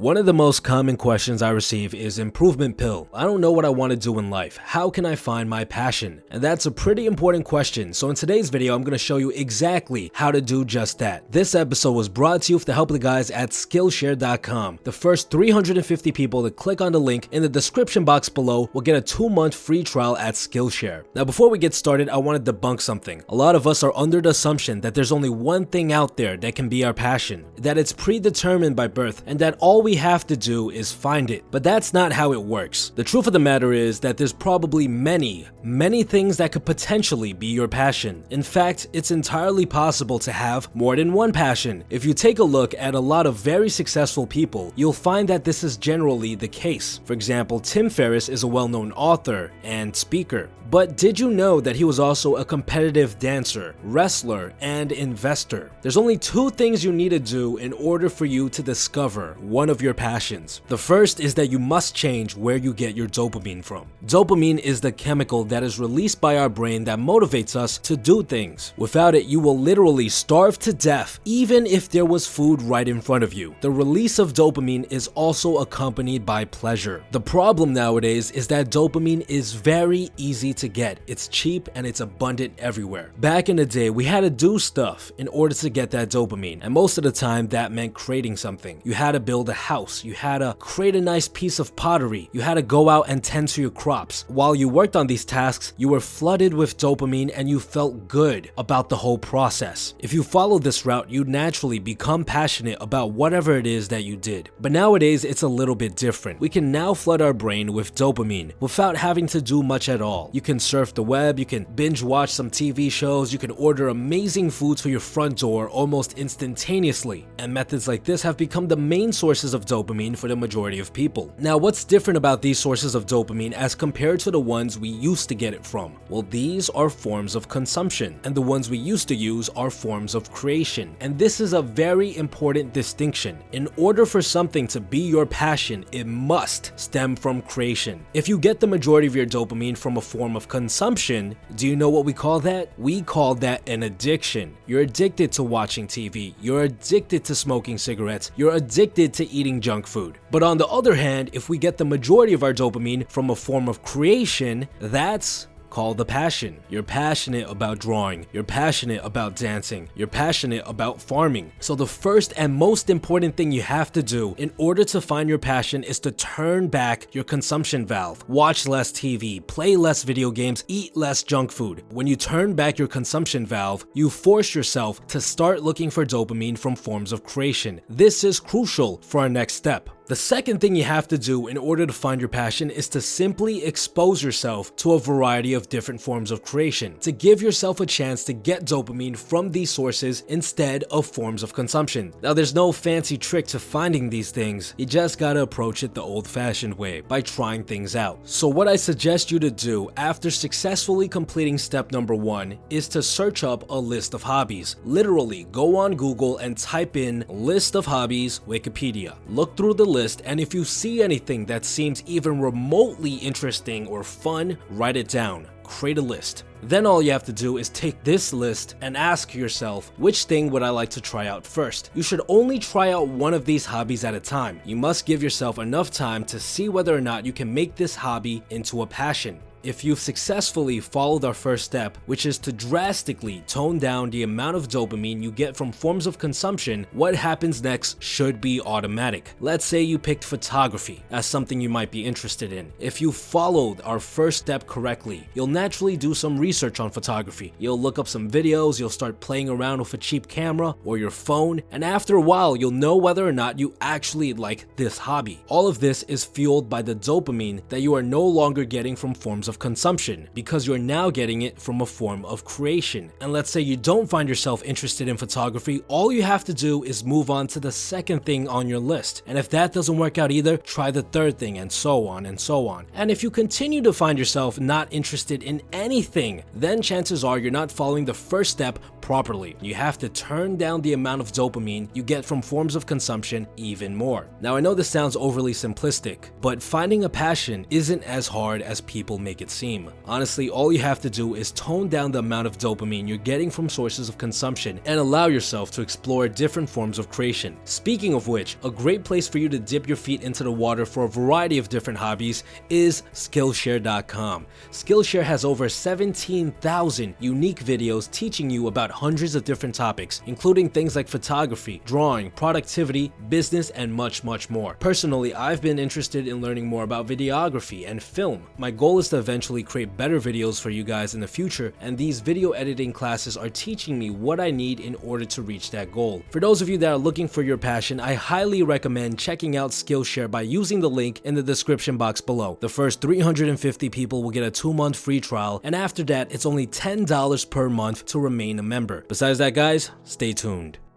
One of the most common questions I receive is improvement pill. I don't know what I want to do in life. How can I find my passion? And that's a pretty important question. So in today's video, I'm going to show you exactly how to do just that. This episode was brought to you with the help of the guys at Skillshare.com. The first 350 people to click on the link in the description box below will get a two month free trial at Skillshare. Now before we get started, I want to debunk something. A lot of us are under the assumption that there's only one thing out there that can be our passion, that it's predetermined by birth, and that all we we have to do is find it. But that's not how it works. The truth of the matter is that there's probably many, many things that could potentially be your passion. In fact, it's entirely possible to have more than one passion. If you take a look at a lot of very successful people, you'll find that this is generally the case. For example, Tim Ferriss is a well-known author and speaker. But did you know that he was also a competitive dancer, wrestler, and investor? There's only two things you need to do in order for you to discover one of your passions. The first is that you must change where you get your dopamine from. Dopamine is the chemical that is released by our brain that motivates us to do things. Without it, you will literally starve to death even if there was food right in front of you. The release of dopamine is also accompanied by pleasure. The problem nowadays is that dopamine is very easy to get. It's cheap and it's abundant everywhere. Back in the day, we had to do stuff in order to get that dopamine, and most of the time that meant creating something. You had to build a house, you had to create a nice piece of pottery, you had to go out and tend to your crops. While you worked on these tasks, you were flooded with dopamine and you felt good about the whole process. If you followed this route, you'd naturally become passionate about whatever it is that you did. But nowadays, it's a little bit different. We can now flood our brain with dopamine without having to do much at all. You can surf the web, you can binge watch some TV shows, you can order amazing foods for your front door almost instantaneously. And methods like this have become the main sources of dopamine for the majority of people. Now, what's different about these sources of dopamine as compared to the ones we used to get it from? Well, these are forms of consumption, and the ones we used to use are forms of creation. And this is a very important distinction. In order for something to be your passion, it must stem from creation. If you get the majority of your dopamine from a form of of consumption, do you know what we call that? We call that an addiction. You're addicted to watching TV, you're addicted to smoking cigarettes, you're addicted to eating junk food. But on the other hand, if we get the majority of our dopamine from a form of creation, that's called the passion. You're passionate about drawing, you're passionate about dancing, you're passionate about farming. So the first and most important thing you have to do in order to find your passion is to turn back your consumption valve. Watch less TV, play less video games, eat less junk food. When you turn back your consumption valve, you force yourself to start looking for dopamine from forms of creation. This is crucial for our next step. The second thing you have to do in order to find your passion is to simply expose yourself to a variety of different forms of creation, to give yourself a chance to get dopamine from these sources instead of forms of consumption. Now there's no fancy trick to finding these things, you just gotta approach it the old fashioned way, by trying things out. So what I suggest you to do after successfully completing step number one is to search up a list of hobbies. Literally go on Google and type in list of hobbies Wikipedia. Look through the list list and if you see anything that seems even remotely interesting or fun, write it down. Create a list. Then all you have to do is take this list and ask yourself, which thing would I like to try out first? You should only try out one of these hobbies at a time. You must give yourself enough time to see whether or not you can make this hobby into a passion if you've successfully followed our first step, which is to drastically tone down the amount of dopamine you get from forms of consumption, what happens next should be automatic. Let's say you picked photography as something you might be interested in. If you followed our first step correctly, you'll naturally do some research on photography. You'll look up some videos, you'll start playing around with a cheap camera or your phone, and after a while, you'll know whether or not you actually like this hobby. All of this is fueled by the dopamine that you are no longer getting from forms of consumption because you're now getting it from a form of creation. And let's say you don't find yourself interested in photography, all you have to do is move on to the second thing on your list. And if that doesn't work out either, try the third thing and so on and so on. And if you continue to find yourself not interested in anything, then chances are you're not following the first step properly. You have to turn down the amount of dopamine you get from forms of consumption even more. Now I know this sounds overly simplistic, but finding a passion isn't as hard as people make it seem. Honestly, all you have to do is tone down the amount of dopamine you're getting from sources of consumption and allow yourself to explore different forms of creation. Speaking of which, a great place for you to dip your feet into the water for a variety of different hobbies is Skillshare.com. Skillshare has over 17,000 unique videos teaching you about hundreds of different topics, including things like photography, drawing, productivity, business, and much, much more. Personally, I've been interested in learning more about videography and film. My goal is to eventually create better videos for you guys in the future, and these video editing classes are teaching me what I need in order to reach that goal. For those of you that are looking for your passion, I highly recommend checking out Skillshare by using the link in the description box below. The first 350 people will get a 2-month free trial, and after that, it's only $10 per month to remain a member. Besides that guys, stay tuned.